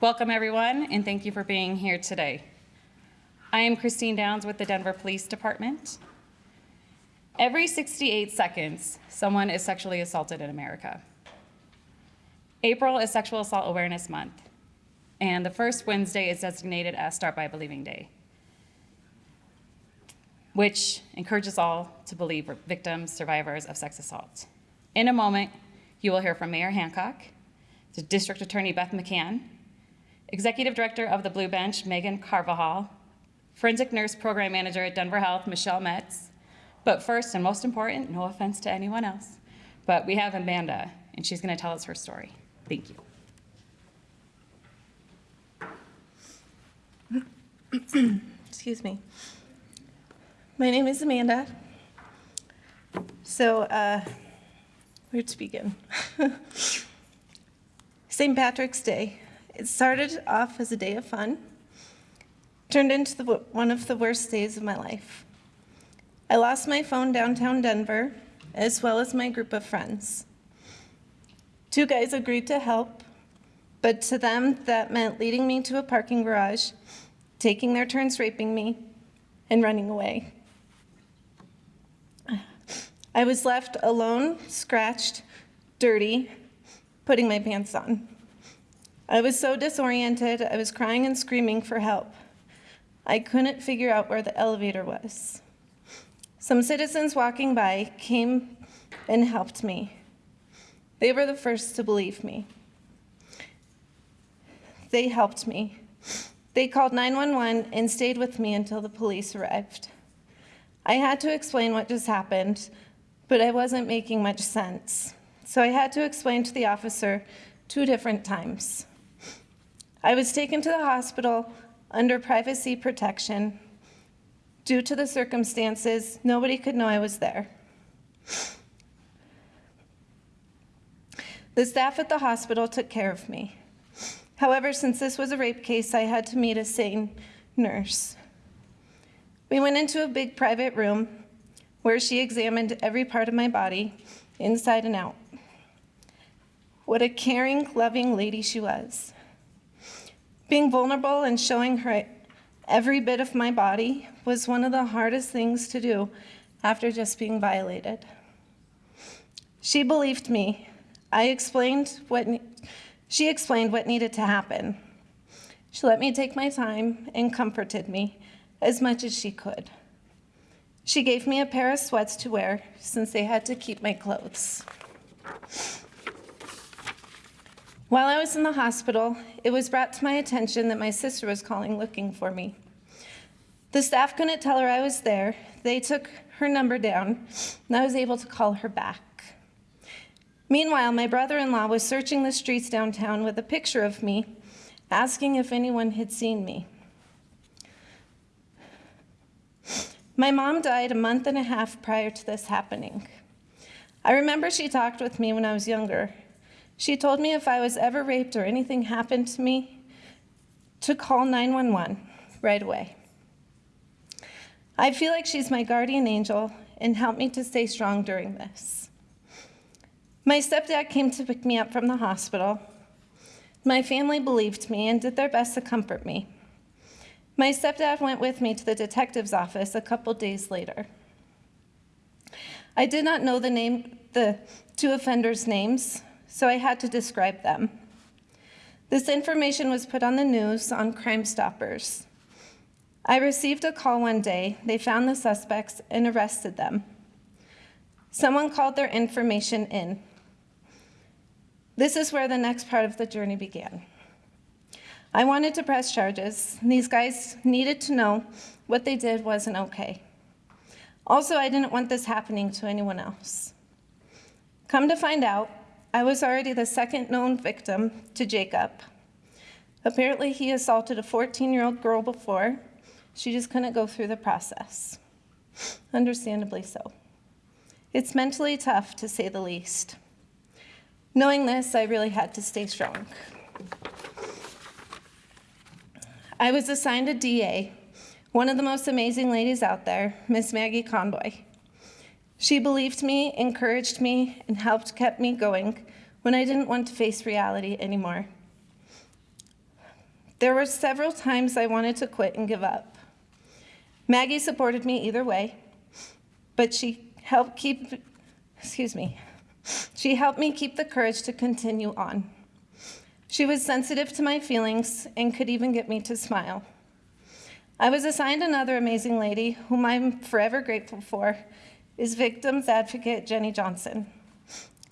Welcome, everyone, and thank you for being here today. I am Christine Downs with the Denver Police Department. Every 68 seconds, someone is sexually assaulted in America. April is Sexual Assault Awareness Month, and the first Wednesday is designated as Start by Believing Day, which encourages all to believe victims, survivors of sex assault. In a moment, you will hear from Mayor Hancock, the District Attorney Beth McCann, Executive Director of the Blue Bench, Megan Carvajal, Forensic Nurse Program Manager at Denver Health, Michelle Metz. But first and most important, no offense to anyone else, but we have Amanda, and she's gonna tell us her story. Thank you. Excuse me. My name is Amanda. So, uh, where to begin? St. Patrick's Day. It started off as a day of fun, turned into the, one of the worst days of my life. I lost my phone downtown Denver, as well as my group of friends. Two guys agreed to help, but to them, that meant leading me to a parking garage, taking their turns raping me, and running away. I was left alone, scratched, dirty, putting my pants on. I was so disoriented, I was crying and screaming for help. I couldn't figure out where the elevator was. Some citizens walking by came and helped me. They were the first to believe me. They helped me. They called 911 and stayed with me until the police arrived. I had to explain what just happened, but I wasn't making much sense. So I had to explain to the officer two different times. I was taken to the hospital under privacy protection. Due to the circumstances, nobody could know I was there. The staff at the hospital took care of me. However, since this was a rape case, I had to meet a SANE nurse. We went into a big private room where she examined every part of my body, inside and out. What a caring, loving lady she was. Being vulnerable and showing her every bit of my body was one of the hardest things to do after just being violated. She believed me. I explained what, she explained what needed to happen. She let me take my time and comforted me as much as she could. She gave me a pair of sweats to wear since they had to keep my clothes. While I was in the hospital, it was brought to my attention that my sister was calling looking for me. The staff couldn't tell her I was there. They took her number down, and I was able to call her back. Meanwhile, my brother-in-law was searching the streets downtown with a picture of me, asking if anyone had seen me. My mom died a month and a half prior to this happening. I remember she talked with me when I was younger, she told me if I was ever raped or anything happened to me, to call 911 right away. I feel like she's my guardian angel and helped me to stay strong during this. My stepdad came to pick me up from the hospital. My family believed me and did their best to comfort me. My stepdad went with me to the detective's office a couple days later. I did not know the name, the two offenders' names, so I had to describe them. This information was put on the news on Crime Stoppers. I received a call one day. They found the suspects and arrested them. Someone called their information in. This is where the next part of the journey began. I wanted to press charges. These guys needed to know what they did wasn't okay. Also, I didn't want this happening to anyone else. Come to find out, I was already the second known victim to Jacob. Apparently, he assaulted a 14-year-old girl before. She just couldn't go through the process. Understandably so. It's mentally tough, to say the least. Knowing this, I really had to stay strong. I was assigned a DA, one of the most amazing ladies out there, Miss Maggie Conboy. She believed me, encouraged me, and helped keep me going when I didn't want to face reality anymore. There were several times I wanted to quit and give up. Maggie supported me either way, but she helped keep, excuse me, she helped me keep the courage to continue on. She was sensitive to my feelings and could even get me to smile. I was assigned another amazing lady, whom I'm forever grateful for, is victims advocate Jenny Johnson.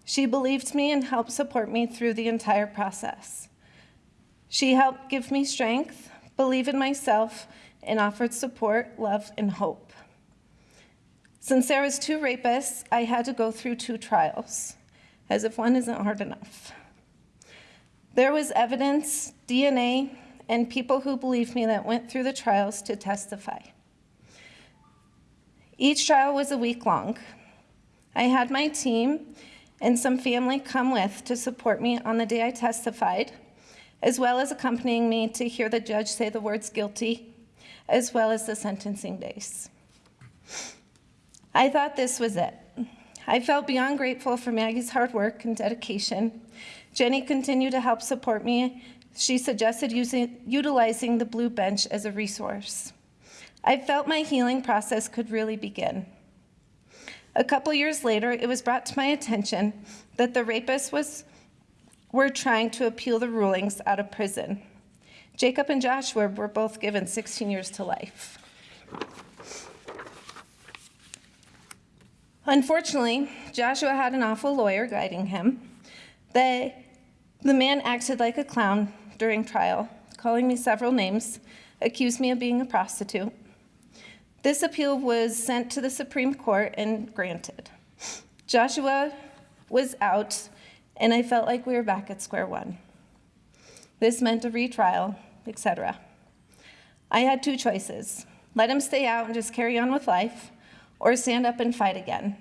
She believed me and helped support me through the entire process. She helped give me strength, believe in myself, and offered support, love, and hope. Since there was two rapists, I had to go through two trials, as if one isn't hard enough. There was evidence, DNA, and people who believed me that went through the trials to testify. Each trial was a week long. I had my team and some family come with to support me on the day I testified, as well as accompanying me to hear the judge say the words guilty, as well as the sentencing days. I thought this was it. I felt beyond grateful for Maggie's hard work and dedication. Jenny continued to help support me. She suggested using, utilizing the Blue Bench as a resource. I felt my healing process could really begin. A couple years later, it was brought to my attention that the rapist was, were trying to appeal the rulings out of prison. Jacob and Joshua were both given 16 years to life. Unfortunately, Joshua had an awful lawyer guiding him. The, the man acted like a clown during trial, calling me several names, accused me of being a prostitute. This appeal was sent to the Supreme Court and granted. Joshua was out, and I felt like we were back at square one. This meant a retrial, etc. I had two choices let him stay out and just carry on with life, or stand up and fight again.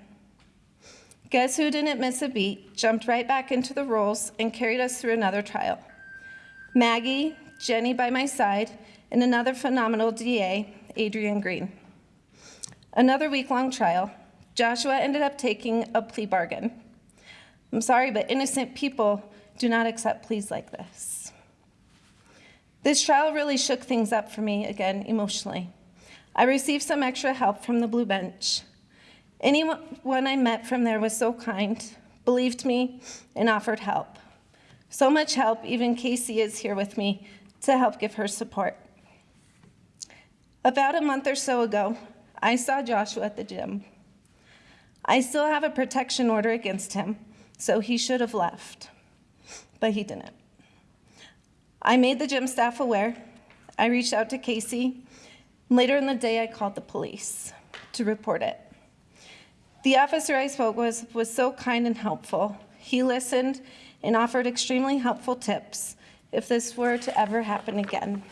Guess who didn't miss a beat, jumped right back into the roles, and carried us through another trial? Maggie, Jenny by my side, and another phenomenal DA, Adrian Green. Another week long trial. Joshua ended up taking a plea bargain. I'm sorry, but innocent people do not accept pleas like this. This trial really shook things up for me again emotionally. I received some extra help from the Blue Bench. Anyone I met from there was so kind, believed me, and offered help. So much help, even Casey is here with me to help give her support. About a month or so ago, I saw Joshua at the gym. I still have a protection order against him, so he should have left, but he didn't. I made the gym staff aware. I reached out to Casey. Later in the day, I called the police to report it. The officer I spoke with was so kind and helpful. He listened and offered extremely helpful tips if this were to ever happen again.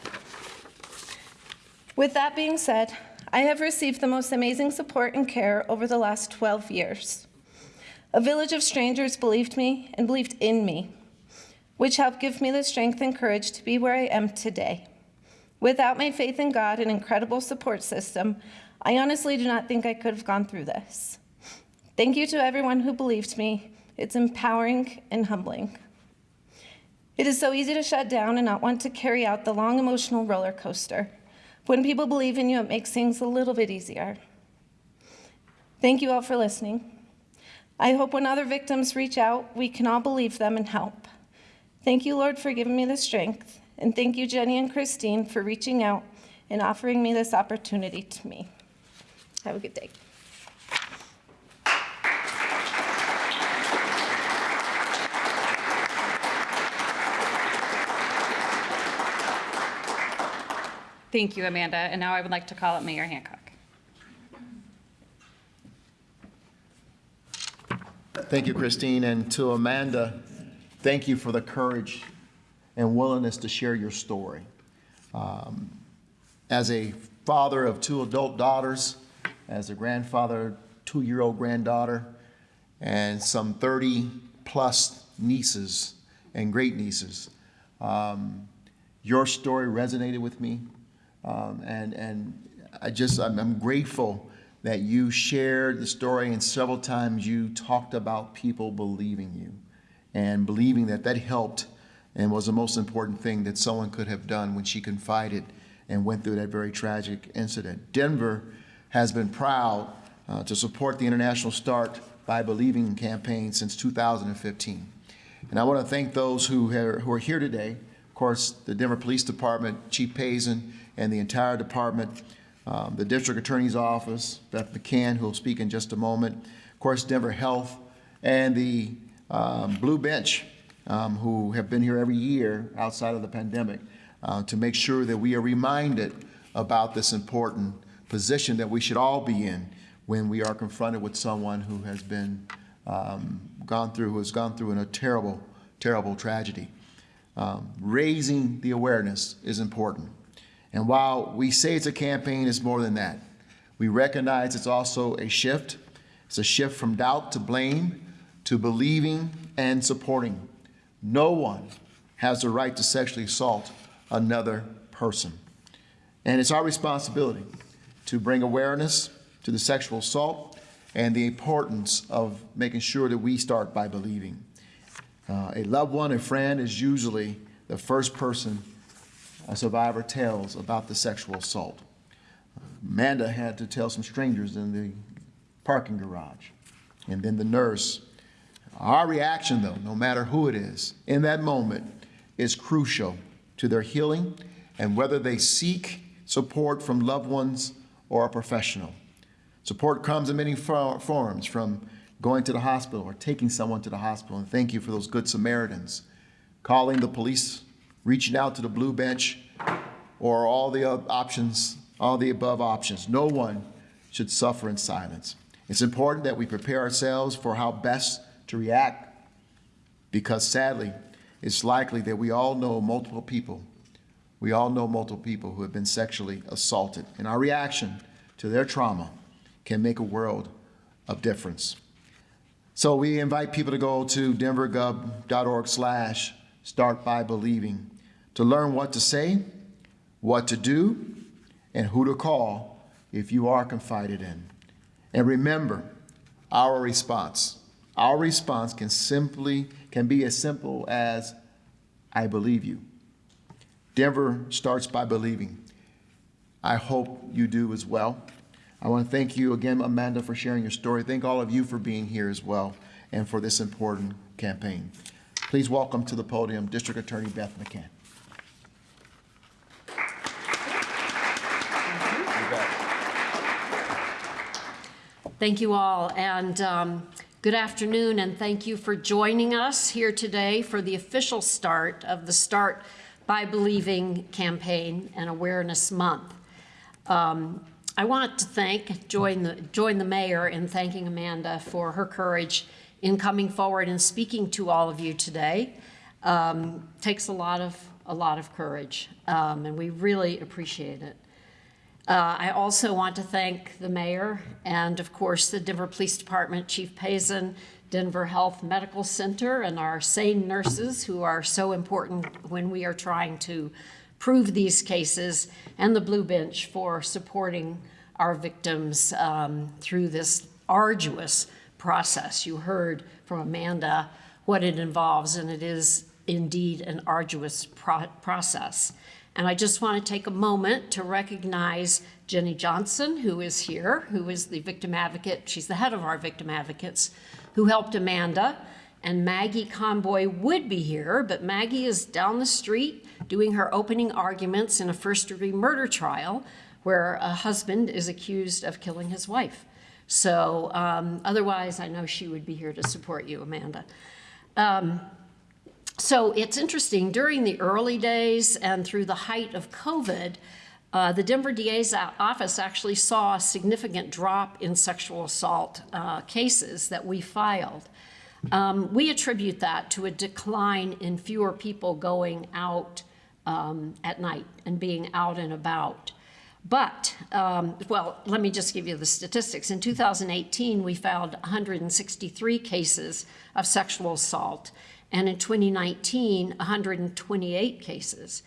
With that being said, I have received the most amazing support and care over the last 12 years. A village of strangers believed me and believed in me, which helped give me the strength and courage to be where I am today. Without my faith in God and incredible support system, I honestly do not think I could have gone through this. Thank you to everyone who believed me. It's empowering and humbling. It is so easy to shut down and not want to carry out the long emotional roller coaster. When people believe in you, it makes things a little bit easier. Thank you all for listening. I hope when other victims reach out, we can all believe them and help. Thank you, Lord, for giving me the strength. And thank you, Jenny and Christine, for reaching out and offering me this opportunity to me. Have a good day. Thank you, Amanda. And now I would like to call up Mayor Hancock. Thank you, Christine, and to Amanda, thank you for the courage and willingness to share your story. Um, As a father of two adult daughters, as a grandfather, two-year-old granddaughter, and some 30-plus nieces and great-nieces, um, your story resonated with me. Um, and, and I just, I'm, I'm grateful that you shared the story and several times you talked about people believing you and believing that that helped and was the most important thing that someone could have done when she confided and went through that very tragic incident. Denver has been proud uh, to support the International Start by Believing campaign since 2015. And I want to thank those who are, who are here today. Of course, the Denver Police Department, Chief Pazen, and the entire department, um, the District Attorney's Office, Beth McCann, who will speak in just a moment, of course, Denver Health, and the um, Blue Bench, um, who have been here every year outside of the pandemic uh, to make sure that we are reminded about this important position that we should all be in when we are confronted with someone who has been um, gone through, who has gone through in a terrible, terrible tragedy. Um, raising the awareness is important. And while we say it's a campaign, it's more than that. We recognize it's also a shift. It's a shift from doubt to blame to believing and supporting. No one has the right to sexually assault another person. And it's our responsibility to bring awareness to the sexual assault and the importance of making sure that we start by believing. Uh, a loved one, a friend, is usually the first person a survivor tells about the sexual assault. Amanda had to tell some strangers in the parking garage, and then the nurse. Our reaction, though, no matter who it is, in that moment is crucial to their healing and whether they seek support from loved ones or a professional. Support comes in many forms, from going to the hospital or taking someone to the hospital, and thank you for those good Samaritans, calling the police, reaching out to the blue bench, or all the options, all the above options. No one should suffer in silence. It's important that we prepare ourselves for how best to react because sadly, it's likely that we all know multiple people. We all know multiple people who have been sexually assaulted, and our reaction to their trauma can make a world of difference. So we invite people to go to denvergov.org slash start by believing to learn what to say, what to do, and who to call if you are confided in. And remember our response. Our response can simply can be as simple as I believe you. Denver starts by believing. I hope you do as well. I want to thank you again, Amanda, for sharing your story. Thank all of you for being here as well and for this important campaign. Please welcome to the podium District Attorney Beth McCann. Thank you all, and um, good afternoon, and thank you for joining us here today for the official start of the Start by Believing campaign and Awareness Month. Um, I want to thank, join the, join the mayor in thanking Amanda for her courage in coming forward and speaking to all of you today. Um, takes a lot of, a lot of courage, um, and we really appreciate it. Uh, I also want to thank the mayor and, of course, the Denver Police Department, Chief Pazen, Denver Health Medical Center, and our SANE nurses who are so important when we are trying to prove these cases, and the Blue Bench for supporting our victims um, through this arduous process. You heard from Amanda what it involves, and it is indeed an arduous pro process. And I just want to take a moment to recognize Jenny Johnson, who is here, who is the victim advocate. She's the head of our victim advocates, who helped Amanda. And Maggie Conboy would be here, but Maggie is down the street doing her opening arguments in a first degree murder trial where a husband is accused of killing his wife. So um, otherwise, I know she would be here to support you, Amanda. Um, so it's interesting, during the early days and through the height of COVID, uh, the Denver DA's office actually saw a significant drop in sexual assault uh, cases that we filed. Um, we attribute that to a decline in fewer people going out um, at night and being out and about. But, um, well, let me just give you the statistics. In 2018, we filed 163 cases of sexual assault, and in 2019, 128 cases.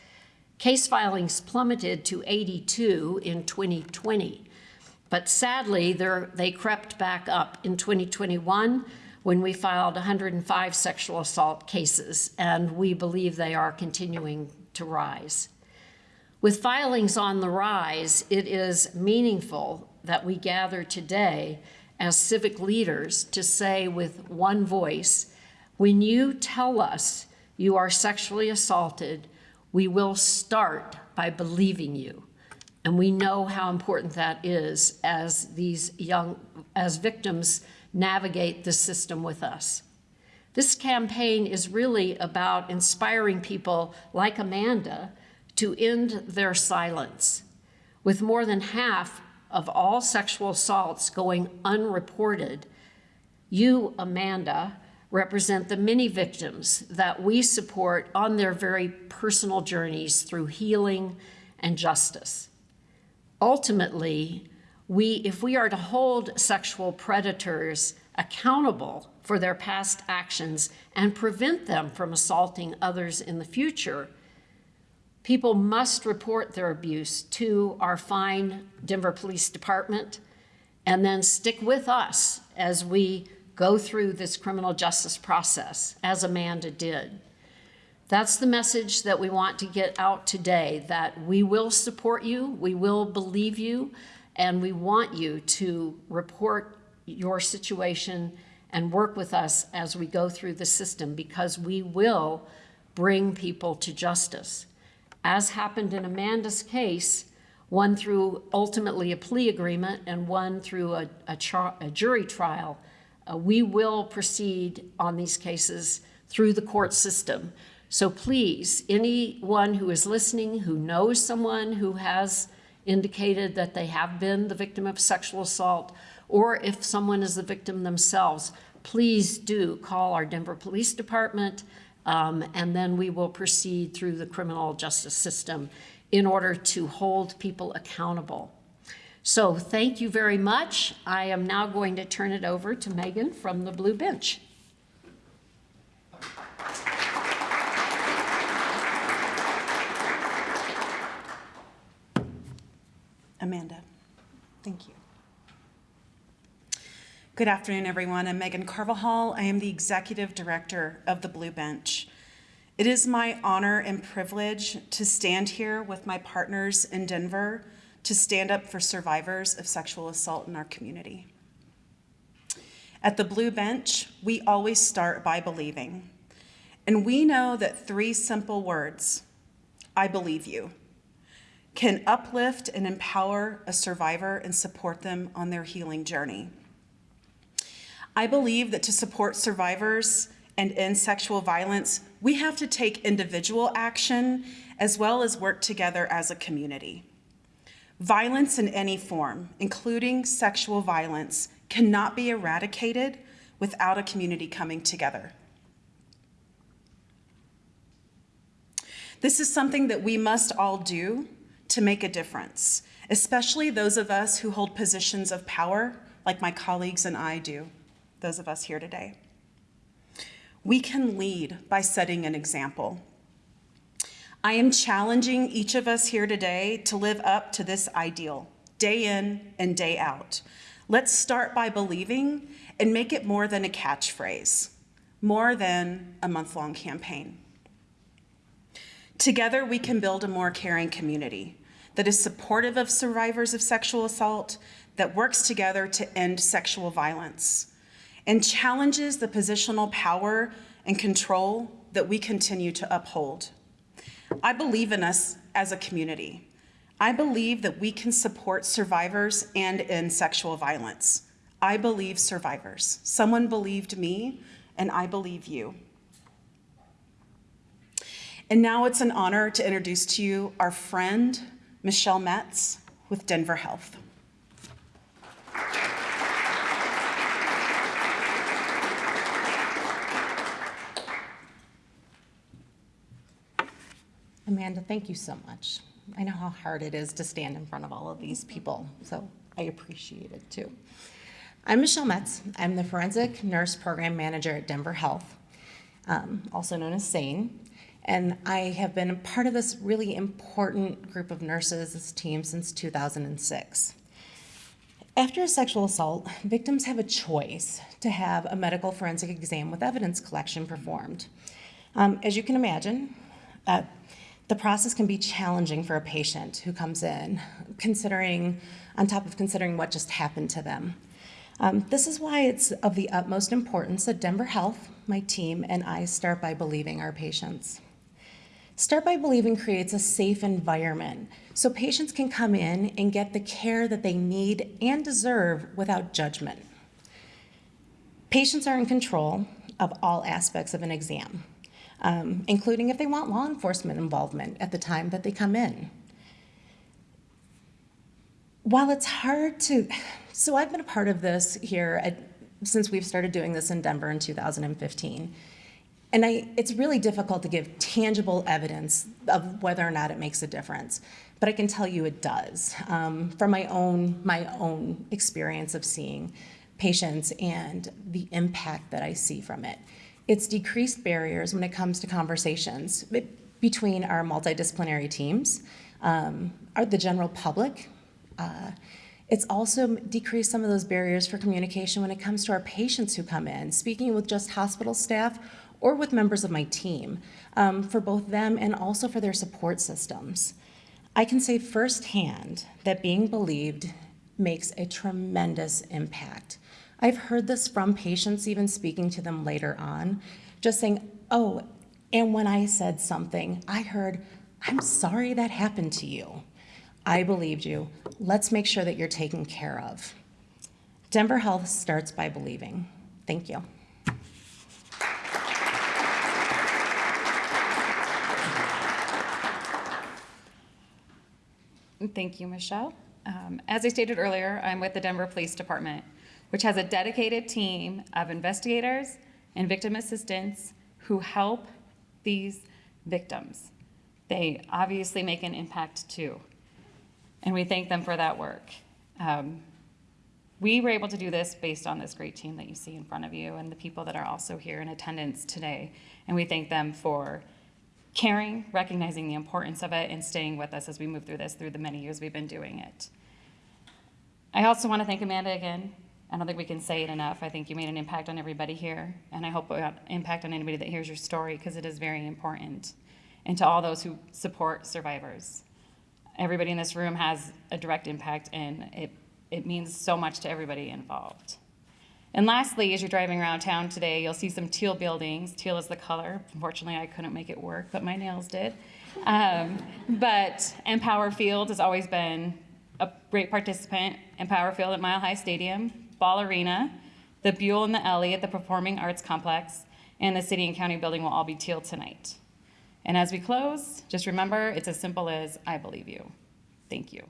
Case filings plummeted to 82 in 2020, but sadly, they crept back up in 2021 when we filed 105 sexual assault cases, and we believe they are continuing to rise. With filings on the rise, it is meaningful that we gather today as civic leaders to say with one voice, when you tell us you are sexually assaulted, we will start by believing you. And we know how important that is as these young, as victims navigate the system with us. This campaign is really about inspiring people like Amanda to end their silence. With more than half of all sexual assaults going unreported, you, Amanda, represent the many victims that we support on their very personal journeys through healing and justice. Ultimately, we, if we are to hold sexual predators accountable for their past actions and prevent them from assaulting others in the future, people must report their abuse to our fine Denver Police Department and then stick with us as we go through this criminal justice process, as Amanda did. That's the message that we want to get out today, that we will support you, we will believe you, and we want you to report your situation and work with us as we go through the system because we will bring people to justice. As happened in Amanda's case, one through ultimately a plea agreement and one through a, a, a jury trial, uh, we will proceed on these cases through the court system. So please, anyone who is listening, who knows someone who has indicated that they have been the victim of sexual assault, or if someone is the victim themselves, please do call our Denver Police Department, um, and then we will proceed through the criminal justice system in order to hold people accountable. So thank you very much. I am now going to turn it over to Megan from the Blue Bench. Amanda. Thank you. Good afternoon, everyone. I'm Megan Carvajal. I am the Executive Director of the Blue Bench. It is my honor and privilege to stand here with my partners in Denver to stand up for survivors of sexual assault in our community. At the Blue Bench, we always start by believing. And we know that three simple words, I believe you, can uplift and empower a survivor and support them on their healing journey. I believe that to support survivors and end sexual violence, we have to take individual action as well as work together as a community. Violence in any form, including sexual violence, cannot be eradicated without a community coming together. This is something that we must all do to make a difference, especially those of us who hold positions of power, like my colleagues and I do, those of us here today. We can lead by setting an example. I am challenging each of us here today to live up to this ideal, day in and day out. Let's start by believing and make it more than a catchphrase, more than a month long campaign. Together, we can build a more caring community that is supportive of survivors of sexual assault, that works together to end sexual violence, and challenges the positional power and control that we continue to uphold. I believe in us as a community. I believe that we can support survivors and end sexual violence. I believe survivors. Someone believed me, and I believe you. And now it's an honor to introduce to you our friend, Michelle Metz with Denver Health. Amanda, thank you so much. I know how hard it is to stand in front of all of these people, so I appreciate it too. I'm Michelle Metz. I'm the Forensic Nurse Program Manager at Denver Health, um, also known as SANE. And I have been a part of this really important group of nurses, this team, since 2006. After a sexual assault, victims have a choice to have a medical forensic exam with evidence collection performed. Um, as you can imagine, uh, the process can be challenging for a patient who comes in, considering, on top of considering what just happened to them. Um, this is why it's of the utmost importance that Denver Health, my team, and I start by believing our patients. Start by Believing creates a safe environment so patients can come in and get the care that they need and deserve without judgment. Patients are in control of all aspects of an exam, um, including if they want law enforcement involvement at the time that they come in. While it's hard to, so I've been a part of this here at, since we've started doing this in Denver in 2015. And I, it's really difficult to give tangible evidence of whether or not it makes a difference. But I can tell you it does um, from my own, my own experience of seeing patients and the impact that I see from it. It's decreased barriers when it comes to conversations between our multidisciplinary teams, um, our, the general public. Uh, it's also decreased some of those barriers for communication when it comes to our patients who come in, speaking with just hospital staff or with members of my team, um, for both them and also for their support systems. I can say firsthand that being believed makes a tremendous impact. I've heard this from patients, even speaking to them later on, just saying, oh, and when I said something, I heard, I'm sorry that happened to you. I believed you. Let's make sure that you're taken care of. Denver Health starts by believing. Thank you. Thank you, Michelle. Um, As I stated earlier, I'm with the Denver Police Department, which has a dedicated team of investigators and victim assistants who help these victims. They obviously make an impact too, and we thank them for that work. Um, We were able to do this based on this great team that you see in front of you and the people that are also here in attendance today. And we thank them for caring, recognizing the importance of it, and staying with us as we move through this through the many years we've been doing it. I also want to thank Amanda again. I don't think we can say it enough. I think you made an impact on everybody here, and I hope had impact on anybody that hears your story because it is very important. And to all those who support survivors. Everybody in this room has a direct impact, and it, it means so much to everybody involved. And lastly, as you're driving around town today, you'll see some teal buildings. Teal is the color. Unfortunately, I couldn't make it work, but my nails did. Um, but Empower Field has always been a great participant. Empower Field at Mile High Stadium, Ball Arena, the Buell and the Ellie at the Performing Arts Complex, and the City and County Building will all be teal tonight. And as we close, just remember, it's as simple as I believe you. Thank you.